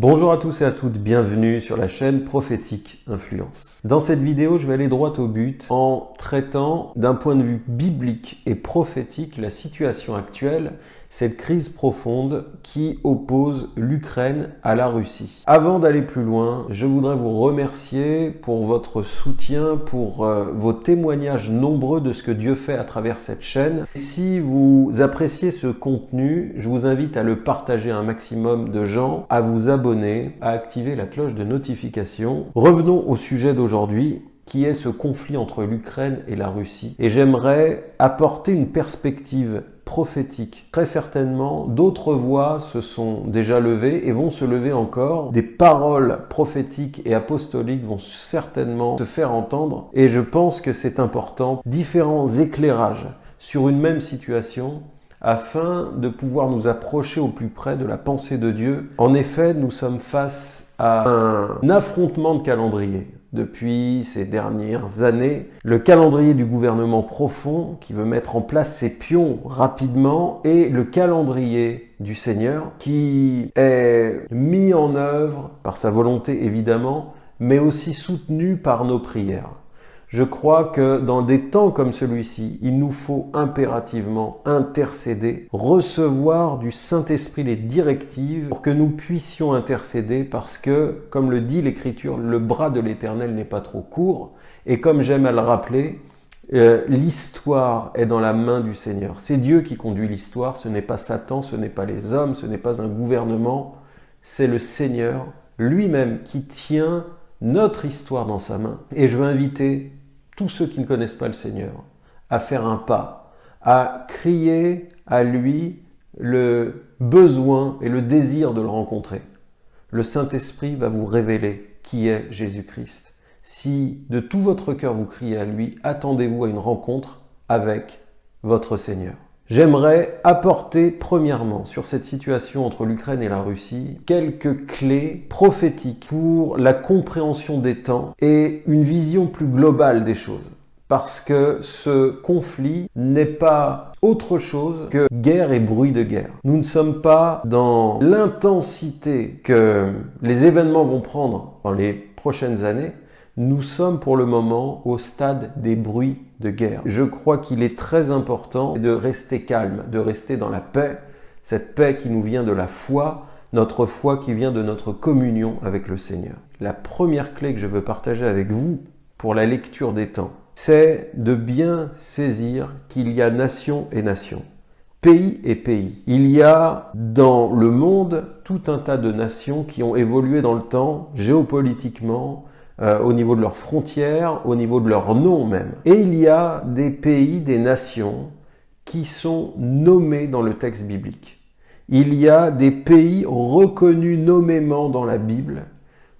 Bonjour à tous et à toutes, bienvenue sur la chaîne Prophétique Influence. Dans cette vidéo, je vais aller droit au but en traitant d'un point de vue biblique et prophétique la situation actuelle cette crise profonde qui oppose l'Ukraine à la Russie. Avant d'aller plus loin, je voudrais vous remercier pour votre soutien, pour euh, vos témoignages nombreux de ce que Dieu fait à travers cette chaîne. Si vous appréciez ce contenu, je vous invite à le partager à un maximum de gens, à vous abonner, à activer la cloche de notification. Revenons au sujet d'aujourd'hui qui est ce conflit entre l'Ukraine et la Russie. Et j'aimerais apporter une perspective prophétique. Très certainement, d'autres voix se sont déjà levées et vont se lever encore. Des paroles prophétiques et apostoliques vont certainement se faire entendre. Et je pense que c'est important. Différents éclairages sur une même situation afin de pouvoir nous approcher au plus près de la pensée de Dieu. En effet, nous sommes face à un affrontement de calendrier depuis ces dernières années. Le calendrier du gouvernement profond qui veut mettre en place ses pions rapidement et le calendrier du Seigneur qui est mis en œuvre par sa volonté évidemment, mais aussi soutenu par nos prières. Je crois que dans des temps comme celui-ci, il nous faut impérativement intercéder, recevoir du Saint-Esprit les directives pour que nous puissions intercéder parce que, comme le dit l'Écriture, le bras de l'Éternel n'est pas trop court. Et comme j'aime à le rappeler, euh, l'histoire est dans la main du Seigneur. C'est Dieu qui conduit l'histoire, ce n'est pas Satan, ce n'est pas les hommes, ce n'est pas un gouvernement, c'est le Seigneur lui-même qui tient notre histoire dans sa main. Et je veux inviter tous ceux qui ne connaissent pas le Seigneur à faire un pas, à crier à lui le besoin et le désir de le rencontrer. Le Saint-Esprit va vous révéler qui est Jésus-Christ. Si de tout votre cœur vous criez à lui, attendez-vous à une rencontre avec votre Seigneur. J'aimerais apporter premièrement sur cette situation entre l'Ukraine et la Russie quelques clés prophétiques pour la compréhension des temps et une vision plus globale des choses. Parce que ce conflit n'est pas autre chose que guerre et bruit de guerre. Nous ne sommes pas dans l'intensité que les événements vont prendre dans les prochaines années, nous sommes pour le moment au stade des bruits de guerre. Je crois qu'il est très important de rester calme, de rester dans la paix, cette paix qui nous vient de la foi, notre foi qui vient de notre communion avec le Seigneur. La première clé que je veux partager avec vous pour la lecture des temps, c'est de bien saisir qu'il y a nation et nation, pays et pays. Il y a dans le monde tout un tas de nations qui ont évolué dans le temps, géopolitiquement, euh, au niveau de leurs frontières, au niveau de leur nom même. Et il y a des pays, des nations qui sont nommés dans le texte biblique. Il y a des pays reconnus nommément dans la Bible.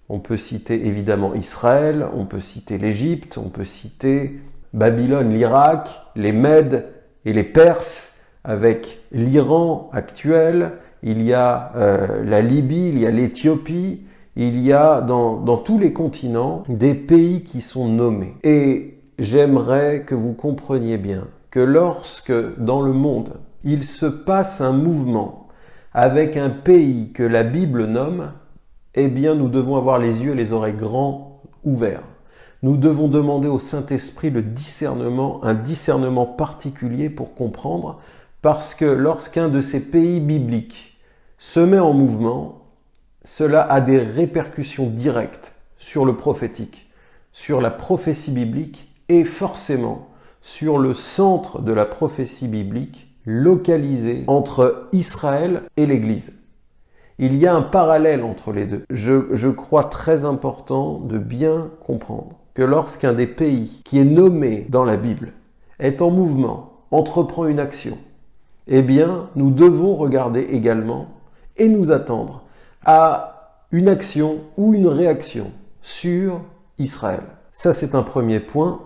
On peut citer évidemment Israël, on peut citer l'Égypte, on peut citer Babylone, l'Irak, les Mèdes et les Perses, avec l'Iran actuel, il y a euh, la Libye, il y a l'Éthiopie, il y a dans, tous les continents des pays qui sont nommés. Et j'aimerais que vous compreniez bien que lorsque dans le monde, il se passe un mouvement avec un pays que la Bible nomme, eh bien nous devons avoir les yeux et les oreilles grands ouverts. Nous devons demander au Saint-Esprit le discernement, un discernement particulier pour comprendre, parce que lorsqu'un de ces pays bibliques se met en mouvement, cela a des répercussions directes sur le prophétique, sur la prophétie biblique et forcément sur le centre de la prophétie biblique localisé entre Israël et l'Église. Il y a un parallèle entre les deux. Je, je crois très important de bien comprendre que lorsqu'un des pays qui est nommé dans la Bible est en mouvement, entreprend une action, eh bien, nous devons regarder également et nous attendre à une action ou une réaction sur Israël. Ça, c'est un premier point.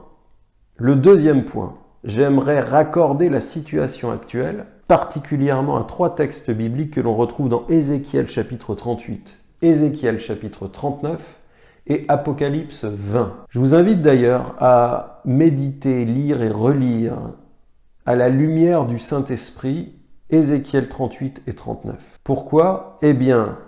Le deuxième point, j'aimerais raccorder la situation actuelle, particulièrement à trois textes bibliques que l'on retrouve dans Ézéchiel chapitre 38, Ézéchiel chapitre 39 et Apocalypse 20. Je vous invite d'ailleurs à méditer, lire et relire à la lumière du Saint-Esprit Ézéchiel 38 et 39. Pourquoi? Eh bien,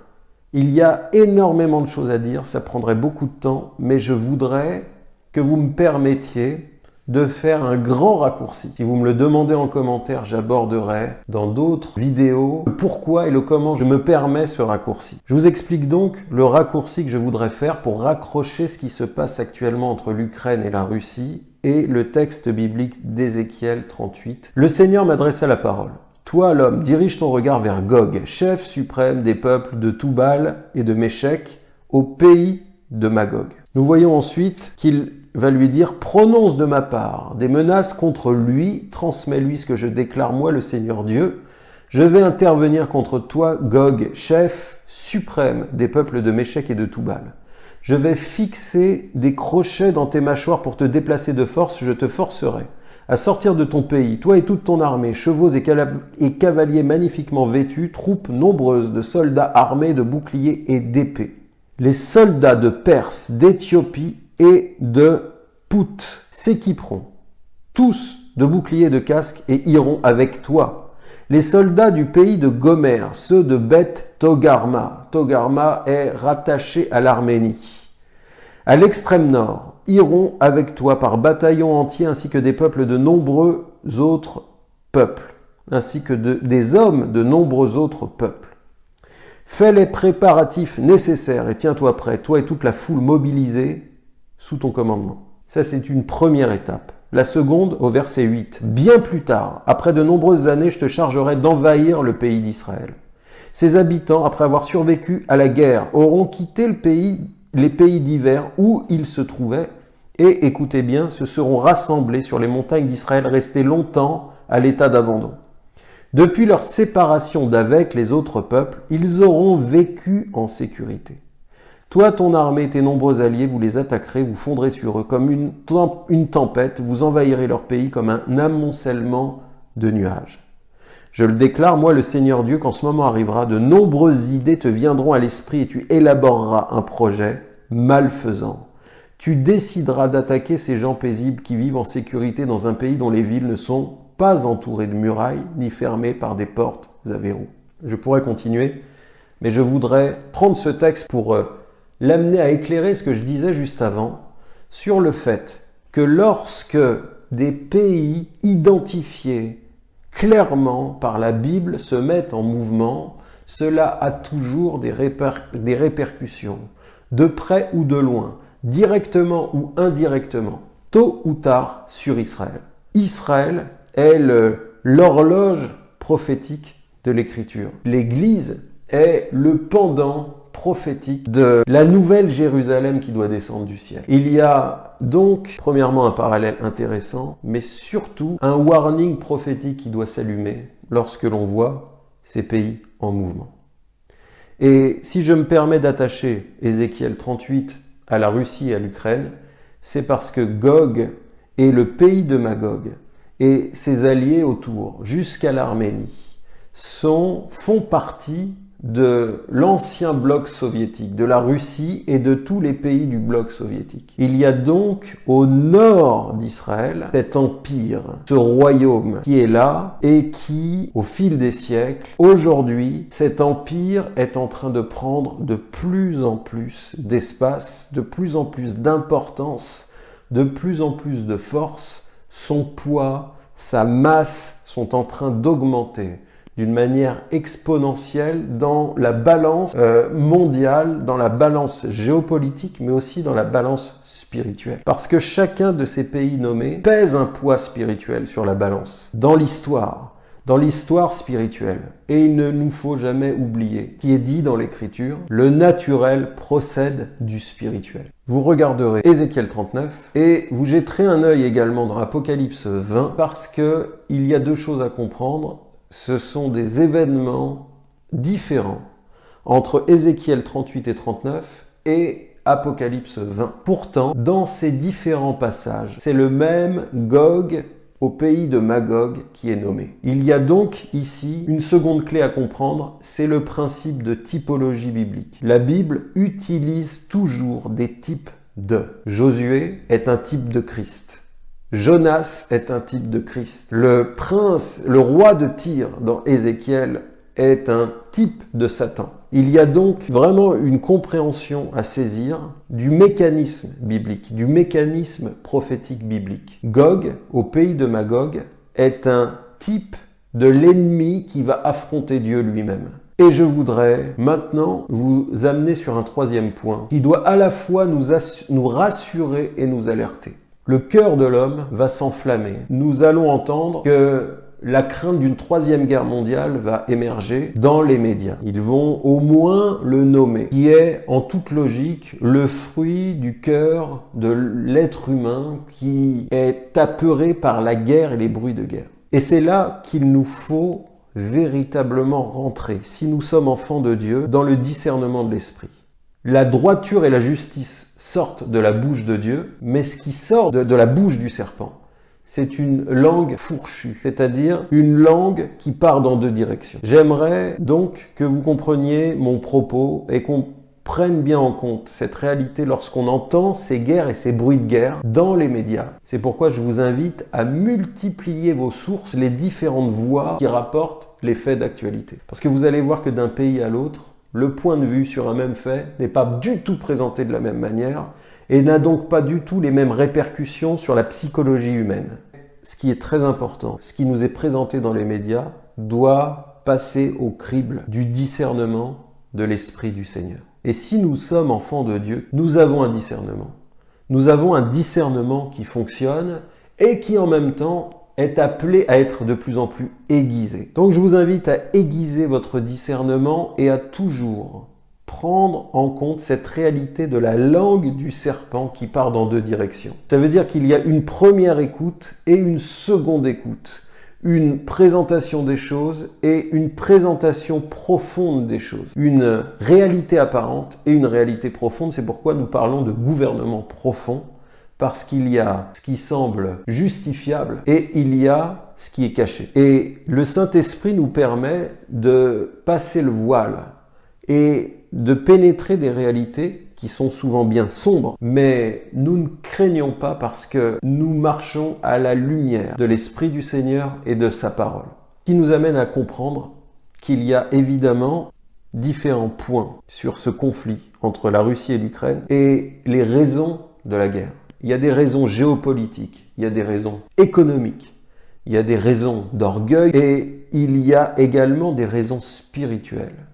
Il y a énormément de choses à dire, ça prendrait beaucoup de temps, mais je voudrais que vous me permettiez de faire un grand raccourci. Si vous me le demandez en commentaire, j'aborderai dans d'autres vidéos le pourquoi et le comment je me permets ce raccourci. Je vous explique donc le raccourci que je voudrais faire pour raccrocher ce qui se passe actuellement entre l'Ukraine et la Russie et le texte biblique d'Ézéchiel 38. Le Seigneur m'adressa la parole. Toi, l'homme, dirige ton regard vers Gog, chef suprême des peuples de Toubal et de Méchec, au pays de Magog. Nous voyons ensuite qu'il va lui dire « Prononce de ma part des menaces contre lui, transmets-lui ce que je déclare moi, le Seigneur Dieu. Je vais intervenir contre toi, Gog, chef suprême des peuples de Méchec et de Toubal. Je vais fixer des crochets dans tes mâchoires pour te déplacer de force, je te forcerai à sortir de ton pays, toi et toute ton armée, chevaux et, et cavaliers magnifiquement vêtus, troupes nombreuses de soldats armés de boucliers et d'épées. Les soldats de Perse, d'Éthiopie et de Pout s'équiperont, tous de boucliers de casques, et iront avec toi. Les soldats du pays de Gomer, ceux de Beth Togarma, Togarma est rattaché à l'Arménie, à l'extrême nord, iront avec toi par bataillon entier, ainsi que des peuples de nombreux autres peuples, ainsi que des hommes de nombreux autres peuples. Fais les préparatifs nécessaires et tiens-toi prêt, toi et toute la foule mobilisée, sous ton commandement. Ça, c'est une première étape. La seconde, au verset 8. Bien plus tard, après de nombreuses années, je te chargerai d'envahir le pays d'Israël. Ses habitants, après avoir survécu à la guerre, auront quitté le pays, les pays divers où ils se trouvaient et, écoutez bien, se seront rassemblés sur les montagnes d'Israël, restés longtemps à l'état d'abandon. Depuis leur séparation d'avec les autres peuples, ils auront vécu en sécurité. Toi, ton armée, tes nombreux alliés, vous les attaquerez, vous fondrez sur eux comme une, une tempête, vous envahirez leur pays comme un amoncellement de nuages. Je le déclare, moi le Seigneur Dieu, qu'en ce moment arrivera, de nombreuses idées te viendront à l'esprit et tu élaboreras un projet malfaisant. Tu décideras d'attaquer ces gens paisibles qui vivent en sécurité dans un pays dont les villes ne sont pas entourées de murailles ni fermées par des portes à verrous. Je pourrais continuer, mais je voudrais prendre ce texte pour euh, l'amener à éclairer ce que je disais juste avant sur le fait que lorsque des pays identifiés clairement par la Bible se mettent en mouvement, cela a toujours des répercussions, de près ou de loin, directement ou indirectement, tôt ou tard sur Israël. Israël est l'horloge prophétique de l'Écriture. L'Église est le pendant prophétique de la nouvelle Jérusalem qui doit descendre du ciel. Il y a donc, premièrement, un parallèle intéressant, mais surtout un warning prophétique qui doit s'allumer lorsque l'on voit ces pays en mouvement. Et si je me permets d'attacher Ézéchiel 38 à la Russie et à l'Ukraine, c'est parce que Gog est le pays de Magog et ses alliés autour, jusqu'à l'Arménie, font partie de l'ancien bloc soviétique, de la Russie et de tous les pays du bloc soviétique. Il y a donc au nord d'Israël cet empire, ce royaume qui est là et qui, au fil des siècles, aujourd'hui, cet empire est en train de prendre de plus en plus d'espace, de plus en plus d'importance, de plus en plus de force. Son poids, sa masse sont en train d'augmenter d'une manière exponentielle dans la balance euh, mondiale, dans la balance géopolitique, mais aussi dans la balance spirituelle. Parce que chacun de ces pays nommés pèse un poids spirituel sur la balance. Dans l'histoire, dans l'histoire spirituelle. Et il ne nous faut jamais oublier, qui est dit dans l'Écriture, le naturel procède du spirituel. Vous regarderez Ézéchiel 39 et vous jetterez un œil également dans Apocalypse 20 parce que il y a deux choses à comprendre ce sont des événements différents entre Ézéchiel 38 et 39 et Apocalypse 20. Pourtant, dans ces différents passages, c'est le même Gog au pays de Magog qui est nommé. Il y a donc ici une seconde clé à comprendre, c'est le principe de typologie biblique. La Bible utilise toujours des types de. Josué est un type de Christ. Jonas est un type de Christ. Le prince, le roi de Tyr dans Ézéchiel est un type de Satan. Il y a donc vraiment une compréhension à saisir du mécanisme biblique, du mécanisme prophétique biblique. Gog, au pays de Magog, est un type de l'ennemi qui va affronter Dieu lui-même. Et je voudrais maintenant vous amener sur un troisième point qui doit à la fois nous, nous rassurer et nous alerter. Le cœur de l'homme va s'enflammer. Nous allons entendre que la crainte d'une troisième guerre mondiale va émerger dans les médias. Ils vont au moins le nommer, qui est en toute logique le fruit du cœur de l'être humain qui est apeuré par la guerre et les bruits de guerre. Et c'est là qu'il nous faut véritablement rentrer, si nous sommes enfants de Dieu, dans le discernement de l'esprit. La droiture et la justice sortent de la bouche de Dieu, mais ce qui sort de, la bouche du serpent, c'est une langue fourchue, c'est-à-dire une langue qui part dans deux directions. J'aimerais donc que vous compreniez mon propos et qu'on prennent bien en compte cette réalité lorsqu'on entend ces guerres et ces bruits de guerre dans les médias. C'est pourquoi je vous invite à multiplier vos sources, les différentes voix qui rapportent les faits d'actualité. Parce que vous allez voir que d'un pays à l'autre, le point de vue sur un même fait n'est pas du tout présenté de la même manière et n'a donc pas du tout les mêmes répercussions sur la psychologie humaine. Ce qui est très important, ce qui nous est présenté dans les médias doit passer au crible du discernement de l'Esprit du Seigneur. Et si nous sommes enfants de Dieu, nous avons un discernement. Nous avons un discernement qui fonctionne et qui en même temps est appelé à être de plus en plus aiguisé. Donc je vous invite à aiguiser votre discernement et à toujours prendre en compte cette réalité de la langue du serpent qui part dans deux directions. Ça veut dire qu'il y a une première écoute et une seconde écoute une présentation des choses et une présentation profonde des choses. Une réalité apparente et une réalité profonde. C'est pourquoi nous parlons de gouvernement profond, parce qu'il y a ce qui semble justifiable et il y a ce qui est caché. Et le Saint-Esprit nous permet de passer le voile et de pénétrer des réalités qui sont souvent bien sombres, mais nous ne craignons pas parce que nous marchons à la lumière de l'Esprit du Seigneur et de sa parole, qui nous amène à comprendre qu'il y a évidemment différents points sur ce conflit entre la Russie et l'Ukraine et les raisons de la guerre. Il y a des raisons géopolitiques, il y a des raisons économiques, il y a des raisons d'orgueil et il y a également des raisons spirituelles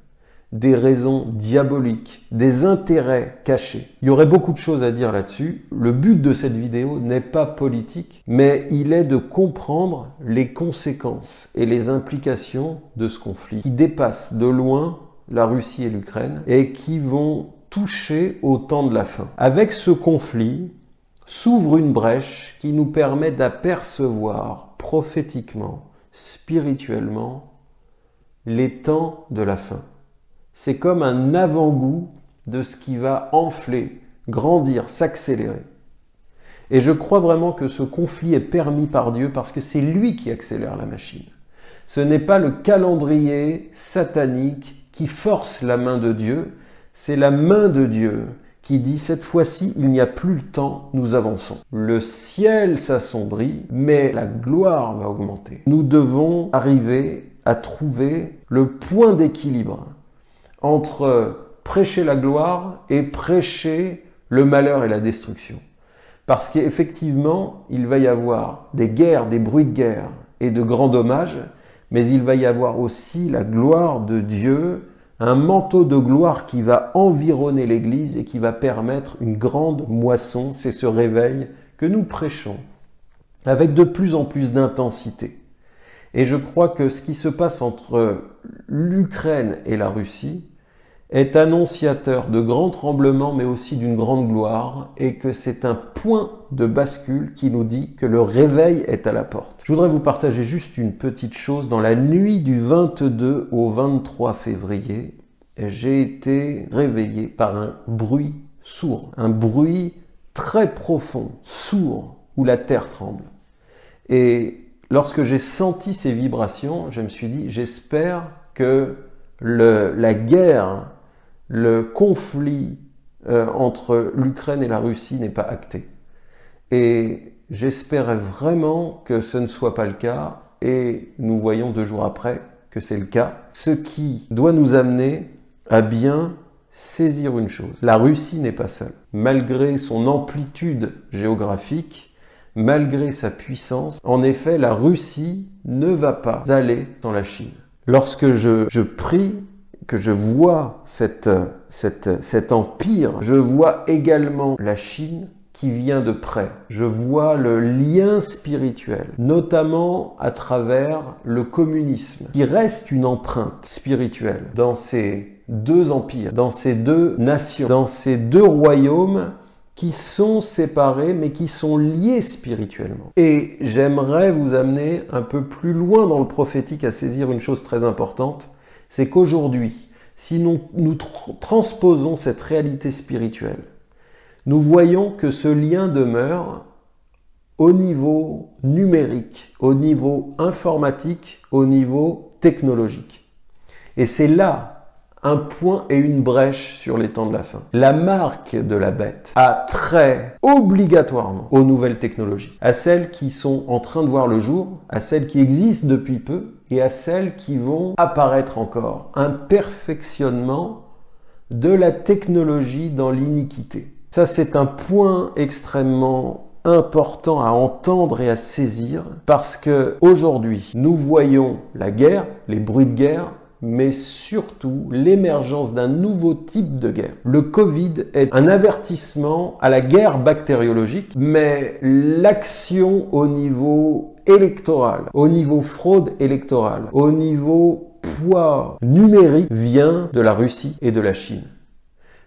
des raisons diaboliques, des intérêts cachés. Il y aurait beaucoup de choses à dire là-dessus. Le but de cette vidéo n'est pas politique, mais il est de comprendre les conséquences et les implications de ce conflit qui dépassent de loin la Russie et l'Ukraine et qui vont toucher au temps de la fin. Avec ce conflit s'ouvre une brèche qui nous permet d'apercevoir prophétiquement, spirituellement, les temps de la fin c'est comme un avant-goût de ce qui va enfler, grandir, s'accélérer. Et je crois vraiment que ce conflit est permis par Dieu parce que c'est lui qui accélère la machine. Ce n'est pas le calendrier satanique qui force la main de Dieu, c'est la main de Dieu qui dit cette fois-ci il n'y a plus le temps, nous avançons. Le ciel s'assombrit, mais la gloire va augmenter. Nous devons arriver à trouver le point d'équilibre entre prêcher la gloire et prêcher le malheur et la destruction. Parce qu'effectivement, il va y avoir des guerres, des bruits de guerre et de grands dommages, mais il va y avoir aussi la gloire de Dieu, un manteau de gloire qui va environner l'Église et qui va permettre une grande moisson. C'est ce réveil que nous prêchons avec de plus en plus d'intensité. Et je crois que ce qui se passe entre l'Ukraine et la Russie, est annonciateur de grands tremblements mais aussi d'une grande gloire et que c'est un point de bascule qui nous dit que le réveil est à la porte. Je voudrais vous partager juste une petite chose. Dans la nuit du 22 au 23 février, j'ai été réveillé par un bruit sourd, un bruit très profond, sourd, où la terre tremble. Et lorsque j'ai senti ces vibrations, je me suis dit, j'espère que la guerre le conflit euh, entre l'Ukraine et la Russie n'est pas acté. Et j'espérais vraiment que ce ne soit pas le cas. Et nous voyons deux jours après que c'est le cas, ce qui doit nous amener à bien saisir une chose. La Russie n'est pas seule. Malgré son amplitude géographique, malgré sa puissance, en effet, la Russie ne va pas aller dans la Chine. Lorsque je, je prie, que je vois cet empire, je vois également la Chine qui vient de près. Je vois le lien spirituel, notamment à travers le communisme, qui reste une empreinte spirituelle dans ces deux empires, dans ces deux nations, dans ces deux royaumes qui sont séparés mais qui sont liés spirituellement. Et j'aimerais vous amener un peu plus loin dans le prophétique à saisir une chose très importante, c'est qu'aujourd'hui, si nous, transposons cette réalité spirituelle, nous voyons que ce lien demeure au niveau numérique, au niveau informatique, au niveau technologique. Et c'est là un point et une brèche sur les temps de la fin. La marque de la bête a trait obligatoirement aux nouvelles technologies, à celles qui sont en train de voir le jour, à celles qui existent depuis peu et à celles qui vont apparaître encore. Un perfectionnement de la technologie dans l'iniquité. Ça, c'est un point extrêmement important à entendre et à saisir parce que aujourd'hui, nous voyons la guerre, les bruits de guerre, mais surtout l'émergence d'un nouveau type de guerre. Le Covid est un avertissement à la guerre bactériologique, mais l'action au niveau électoral, au niveau fraude électorale, au niveau poids numérique vient de la Russie et de la Chine.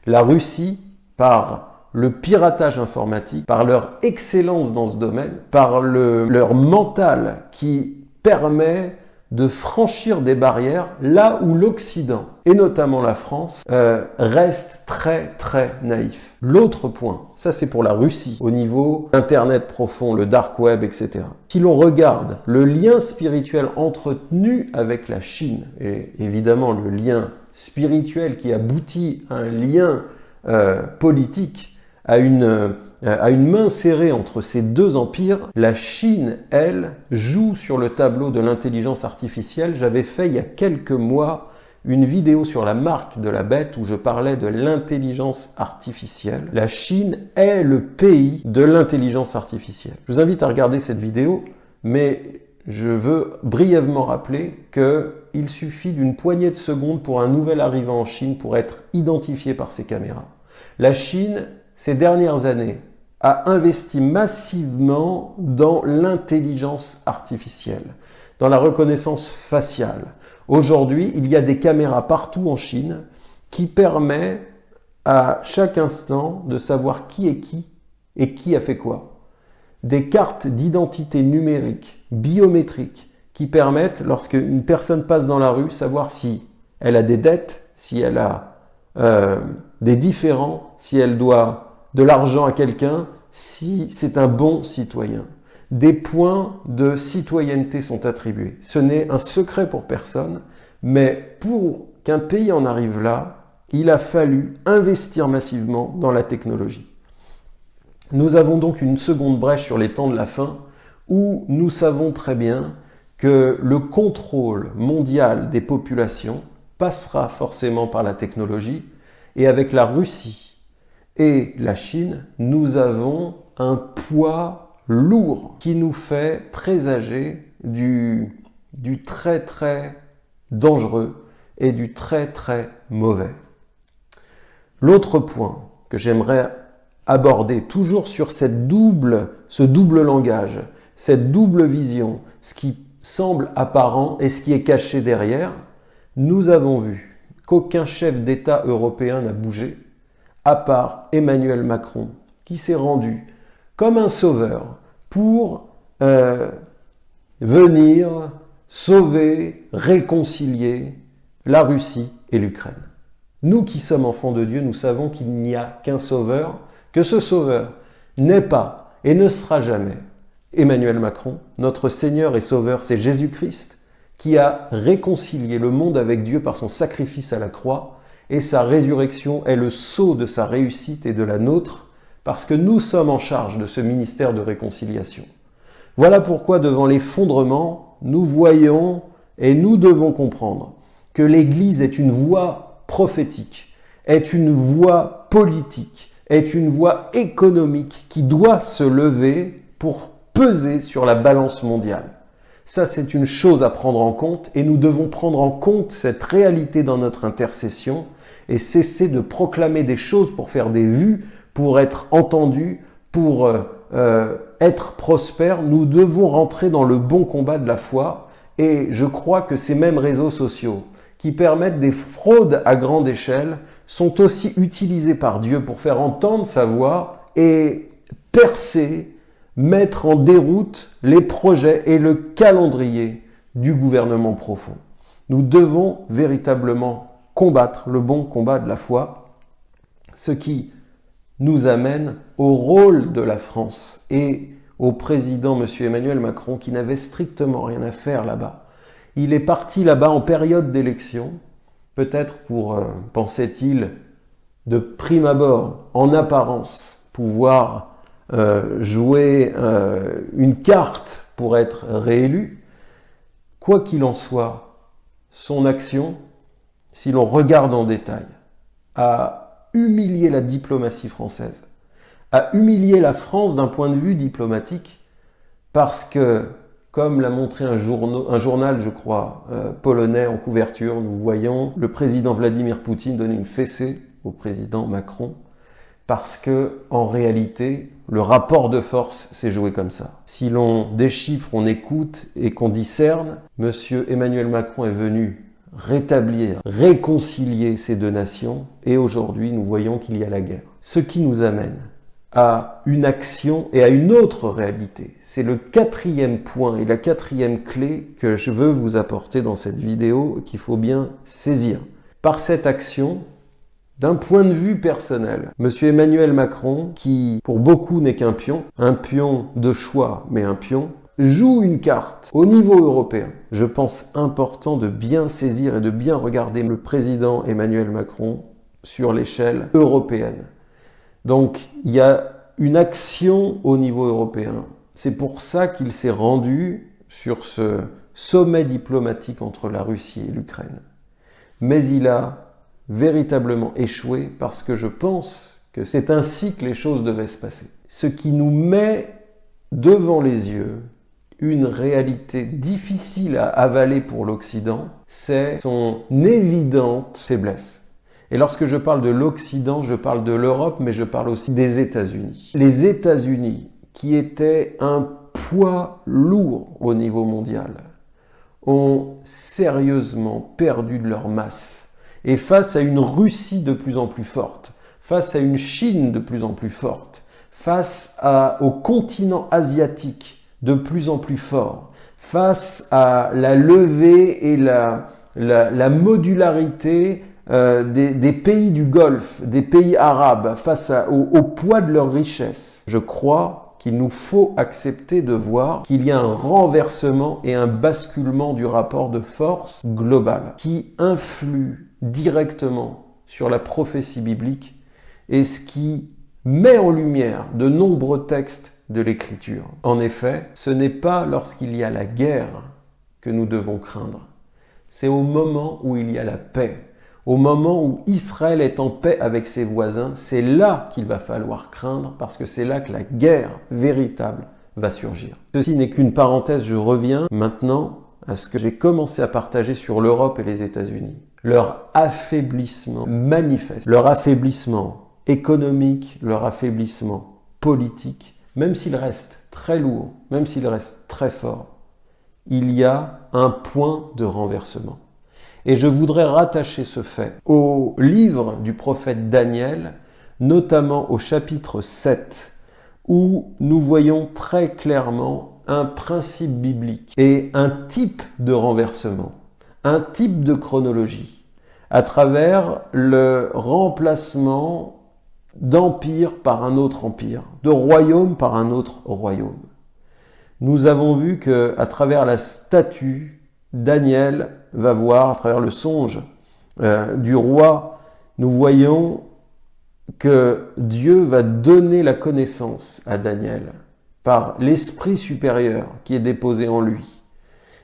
La Russie, par le piratage informatique, par leur excellence dans ce domaine, par leur mental qui permet de franchir des barrières là où l'Occident, et notamment la France, euh, reste très très naïf. L'autre point, ça c'est pour la Russie, au niveau Internet profond, le dark web, etc. Si l'on regarde le lien spirituel entretenu avec la Chine, et évidemment le lien spirituel qui aboutit à un lien euh, politique à une, à une main serrée entre ces deux empires, la Chine, elle, joue sur le tableau de l'intelligence artificielle. J'avais fait il y a quelques mois une vidéo sur la marque de la bête où je parlais de l'intelligence artificielle. La Chine est le pays de l'intelligence artificielle. Je vous invite à regarder cette vidéo, mais je veux brièvement rappeler qu'il suffit d'une poignée de secondes pour un nouvel arrivant en Chine pour être identifié par ces caméras. La Chine ces dernières années, a investi massivement dans l'intelligence artificielle, dans la reconnaissance faciale. Aujourd'hui, il y a des caméras partout en Chine qui permettent à chaque instant de savoir qui est qui et qui a fait quoi. Des cartes d'identité numérique, biométriques, qui permettent, lorsque une personne passe dans la rue, savoir si elle a des dettes, si elle a euh, des différends, si elle doit de l'argent à quelqu'un si c'est un bon citoyen. Des points de citoyenneté sont attribués. Ce n'est un secret pour personne, mais pour qu'un pays en arrive là, il a fallu investir massivement dans la technologie. Nous avons donc une seconde brèche sur les temps de la fin où nous savons très bien que le contrôle mondial des populations passera forcément par la technologie et avec la Russie et la Chine, nous avons un poids lourd qui nous fait présager du, très très dangereux et du très très mauvais. L'autre point que j'aimerais aborder, toujours sur cette double, ce double langage, cette double vision, ce qui semble apparent et ce qui est caché derrière, nous avons vu qu'aucun chef d'État européen n'a bougé, à part Emmanuel Macron, qui s'est rendu comme un sauveur pour euh, venir sauver, réconcilier la Russie et l'Ukraine. Nous qui sommes enfants de Dieu, nous savons qu'il n'y a qu'un sauveur, que ce sauveur n'est pas et ne sera jamais Emmanuel Macron. Notre Seigneur et Sauveur, c'est Jésus-Christ qui a réconcilié le monde avec Dieu par son sacrifice à la croix et sa résurrection est le sceau de sa réussite et de la nôtre, parce que nous sommes en charge de ce ministère de réconciliation. Voilà pourquoi devant l'effondrement, nous voyons Et nous devons comprendre que l'Église est une voie prophétique, est une voie politique, est une voie économique qui doit se lever pour peser sur la balance mondiale. Ça, c'est une chose à prendre en compte et nous devons prendre en compte cette réalité dans notre intercession et cesser de proclamer des choses pour faire des vues, pour être entendus, pour euh, euh, être prospères. Nous devons rentrer dans le bon combat de la foi et je crois que ces mêmes réseaux sociaux qui permettent des fraudes à grande échelle sont aussi utilisés par Dieu pour faire entendre sa voix et percer, mettre en déroute les projets et le calendrier du gouvernement profond. Nous devons véritablement combattre le bon combat de la foi, ce qui nous amène au rôle de la France et au président M. Emmanuel Macron qui n'avait strictement rien à faire là-bas. Il est parti là-bas en période d'élection, peut-être pour, euh, pensait-il, de prime abord, en apparence, pouvoir euh, jouer euh, une carte pour être réélu. Quoi qu'il en soit, son action, si l'on regarde en détail, a humilié la diplomatie française, a humilié la France d'un point de vue diplomatique, parce que comme l'a montré un, journal, je crois, euh, polonais en couverture, nous voyons le président Vladimir Poutine donner une fessée au président Macron, parce que en réalité, le rapport de force s'est joué comme ça. Si l'on déchiffre, on écoute et qu'on discerne, Monsieur Emmanuel Macron est venu rétablir, réconcilier ces deux nations, et aujourd'hui nous voyons qu'il y a la guerre. Ce qui nous amène à une action et à une autre réalité. C'est le quatrième point et la quatrième clé que je veux vous apporter dans cette vidéo qu'il faut bien saisir. Par cette action, d'un point de vue personnel, M. Emmanuel Macron, qui pour beaucoup n'est qu'un pion, un pion de choix, mais un pion, joue une carte au niveau européen. Je pense important de bien saisir et de bien regarder le président Emmanuel Macron sur l'échelle européenne. Donc, il y a une action au niveau européen. C'est pour ça qu'il s'est rendu sur ce sommet diplomatique entre la Russie et l'Ukraine. Mais il a véritablement échoué parce que je pense que c'est ainsi que les choses devaient se passer. Ce qui nous met devant les yeux une réalité difficile à avaler pour l'Occident, c'est son évidente faiblesse. Et lorsque je parle de l'Occident, je parle de l'Europe, mais je parle aussi des États-Unis. Les États-Unis, qui étaient un poids lourd au niveau mondial, ont sérieusement perdu de leur masse. Et face à une Russie de plus en plus forte, face à une Chine de plus en plus forte, face au continent asiatique de plus en plus fort, face à la levée et la, la modularité euh, des, pays du Golfe, des pays arabes, face au, poids de leur richesse, je crois qu'il nous faut accepter de voir qu'il y a un renversement et un basculement du rapport de force global qui influe directement sur la prophétie biblique et ce qui met en lumière de nombreux textes de l'Écriture. En effet, ce n'est pas lorsqu'il y a la guerre que nous devons craindre, c'est au moment où il y a la paix au moment où Israël est en paix avec ses voisins, c'est là qu'il va falloir craindre parce que c'est là que la guerre véritable va surgir. Ceci n'est qu'une parenthèse, je reviens maintenant à ce que j'ai commencé à partager sur l'Europe et les États-Unis. Leur affaiblissement manifeste, leur affaiblissement économique, leur affaiblissement politique, même s'il reste très lourd, même s'il reste très fort, il y a un point de renversement. Et je voudrais rattacher ce fait au livre du prophète Daniel, notamment au chapitre 7, où nous voyons très clairement un principe biblique et un type de renversement, un type de chronologie, à travers le remplacement d'empire par un autre empire, de royaume par un autre royaume. Nous avons vu que à travers la statue Daniel va voir à travers le songe euh, du roi, nous voyons que Dieu va donner la connaissance à Daniel par l'esprit supérieur qui est déposé en lui.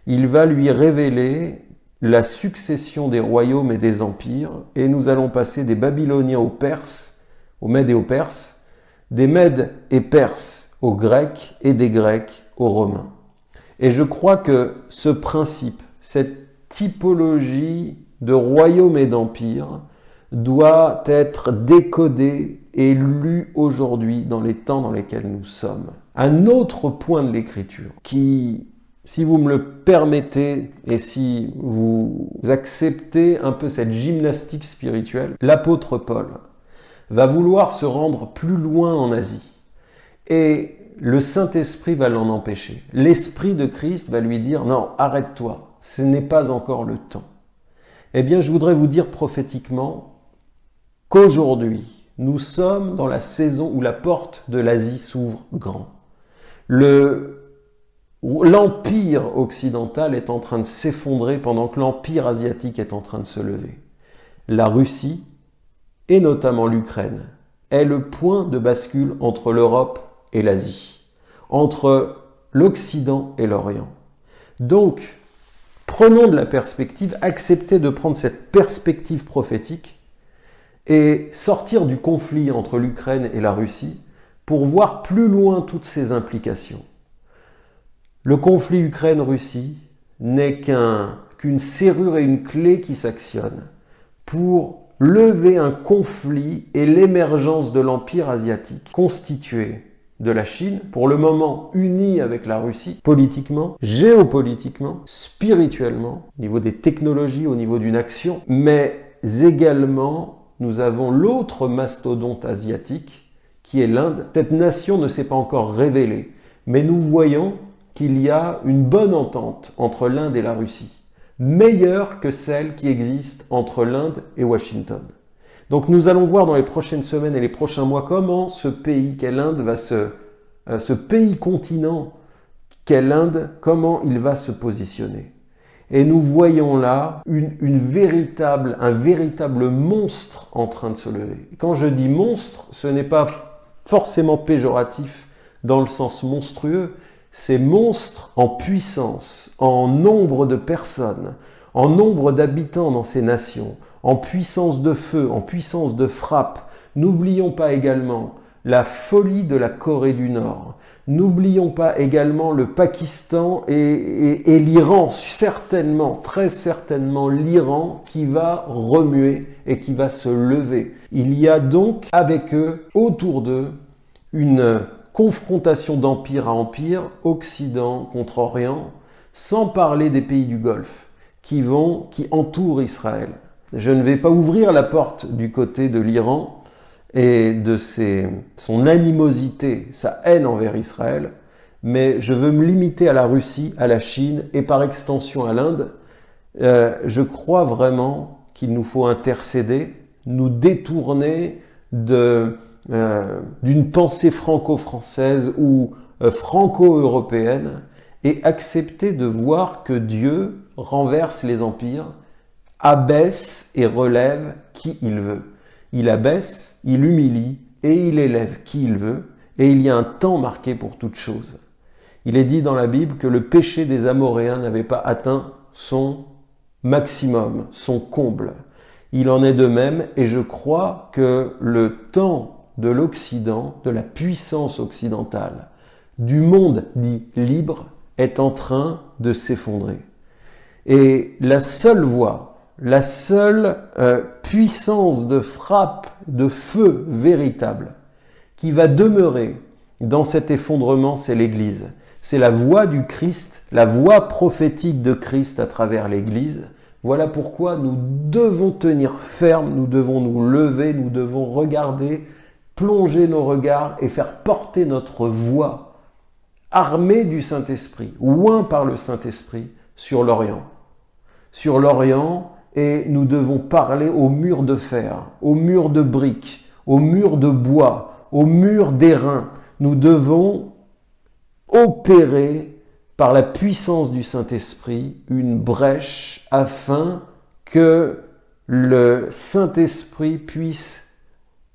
il va lui révéler la succession des royaumes et des empires, et nous allons passer des Babyloniens aux Perses, aux Mèdes et aux Perses, des Mèdes et Perses aux Grecs, et des Grecs aux Romains. Et je crois que ce principe, cette typologie de royaume et d'empire, doit être décodé et lu aujourd'hui dans les temps dans lesquels nous sommes. Un autre point de l'écriture qui si vous me le permettez et si vous acceptez un peu cette gymnastique spirituelle, l'apôtre Paul va vouloir se rendre plus loin en Asie. Et le Saint-Esprit va l'en empêcher. L'Esprit de Christ va lui dire, non, arrête-toi, ce n'est pas encore le temps. Eh bien, je voudrais vous dire prophétiquement qu'aujourd'hui, nous sommes dans la saison où la porte de l'Asie s'ouvre grand. Le L'empire occidental est en train de s'effondrer pendant que l'empire asiatique est en train de se lever. La Russie, et notamment l'Ukraine, est le point de bascule entre l'Europe et l'Asie, entre l'Occident et l'Orient. Donc, prenons de la perspective, acceptez de prendre cette perspective prophétique et sortir du conflit entre l'Ukraine et la Russie pour voir plus loin toutes ces implications. Le conflit Ukraine-Russie n'est qu'une serrure et une clé qui s'actionnent pour lever un conflit et l'émergence de l'empire asiatique constitué de la Chine, pour le moment unie avec la Russie, politiquement, géopolitiquement, spirituellement, au niveau des technologies, au niveau d'une action, mais également nous avons l'autre mastodonte asiatique qui est l'Inde. Cette nation ne s'est pas encore révélée, mais nous voyons qu'il y a une bonne entente entre l'Inde et la Russie, meilleure que celle qui existe entre l'Inde et Washington. Donc nous allons voir dans les prochaines semaines et les prochains mois comment ce pays qu'est l'Inde va se, euh, ce pays continent qu'est l'Inde, comment il va se positionner. Et nous voyons là une, véritable, un véritable monstre en train de se lever. Quand je dis monstre, ce n'est pas forcément péjoratif dans le sens monstrueux, ces monstres en puissance, en nombre de personnes, en nombre d'habitants dans ces nations, en puissance de feu, en puissance de frappe. N'oublions pas également la folie de la Corée du Nord. N'oublions pas également le Pakistan et, l'Iran, certainement, très certainement l'Iran qui va remuer et qui va se lever. Il y a donc avec eux, autour d'eux, une confrontation d'empire à empire, Occident contre Orient, sans parler des pays du Golfe qui vont, qui entourent Israël. Je ne vais pas ouvrir la porte du côté de l'Iran et de ses, son animosité, sa haine envers Israël, mais je veux me limiter à la Russie, à la Chine et par extension à l'Inde. Euh, je crois vraiment qu'il nous faut intercéder, nous détourner de, d'une pensée franco-française ou euh, franco-européenne et accepter de voir que Dieu renverse les empires, abaisse et relève qui il veut. Il abaisse, il humilie et il élève qui il veut, et il y a un temps marqué pour toute chose. Il est dit dans la Bible que le péché des Amoréens n'avait pas atteint son maximum, son comble. Il en est de même, et je crois que le temps de l'Occident, de la puissance occidentale, du monde dit libre, est en train de s'effondrer. Et la seule voie, la seule euh, puissance de frappe, de feu véritable, qui va demeurer dans cet effondrement, c'est l'Église. C'est la voix du Christ, la voix prophétique de Christ à travers l'Église. Voilà pourquoi nous devons tenir ferme, nous devons nous lever, nous devons regarder plonger nos regards et faire porter notre voix, armée du Saint-Esprit, oint par le Saint-Esprit, sur l'Orient. Sur l'Orient, et nous devons parler au mur de fer, au mur de briques, au mur de bois, au mur d'airain. Nous devons opérer par la puissance du Saint-Esprit une brèche afin que le Saint-Esprit puisse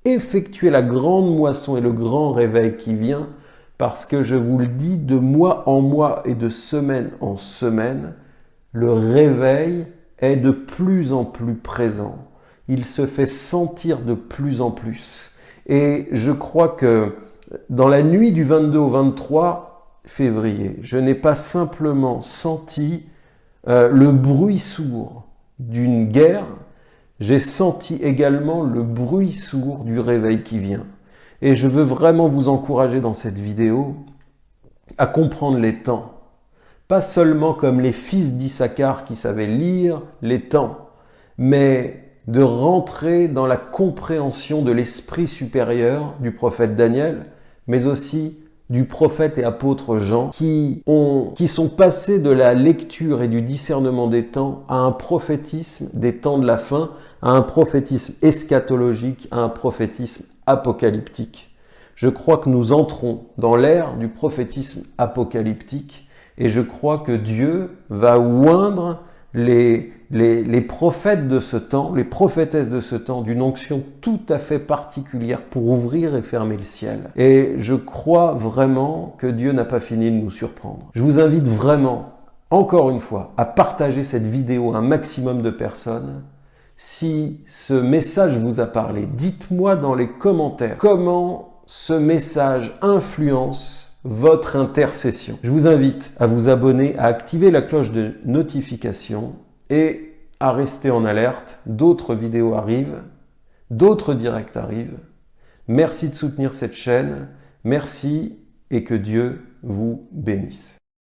effectuer la grande moisson et le grand réveil qui vient parce que je vous le dis, de mois en mois et de semaine en semaine, le réveil est de plus en plus présent. Il se fait sentir de plus en plus. Et je crois que dans la nuit du 22 au 23 février, je n'ai pas simplement senti euh, le bruit sourd d'une guerre, j'ai senti également le bruit sourd du réveil qui vient. Et je veux vraiment vous encourager dans cette vidéo à comprendre les temps. Pas seulement comme les fils d'Issachar qui savaient lire les temps, mais de rentrer dans la compréhension de l'esprit supérieur du prophète Daniel, mais aussi du prophète et apôtre Jean, qui, ont, qui sont passés de la lecture et du discernement des temps à un prophétisme des temps de la fin, à un prophétisme eschatologique, à un prophétisme apocalyptique. Je crois que nous entrons dans l'ère du prophétisme apocalyptique et je crois que Dieu va oindre les, prophètes de ce temps, les prophétesses de ce temps, d'une onction tout à fait particulière pour ouvrir et fermer le ciel. Et je crois vraiment que Dieu n'a pas fini de nous surprendre. Je vous invite vraiment, encore une fois, à partager cette vidéo à un maximum de personnes. Si ce message vous a parlé, dites-moi dans les commentaires comment ce message influence votre intercession. Je vous invite à vous abonner, à activer la cloche de notification et à rester en alerte. D'autres vidéos arrivent, d'autres directs arrivent. Merci de soutenir cette chaîne. Merci et que Dieu vous bénisse.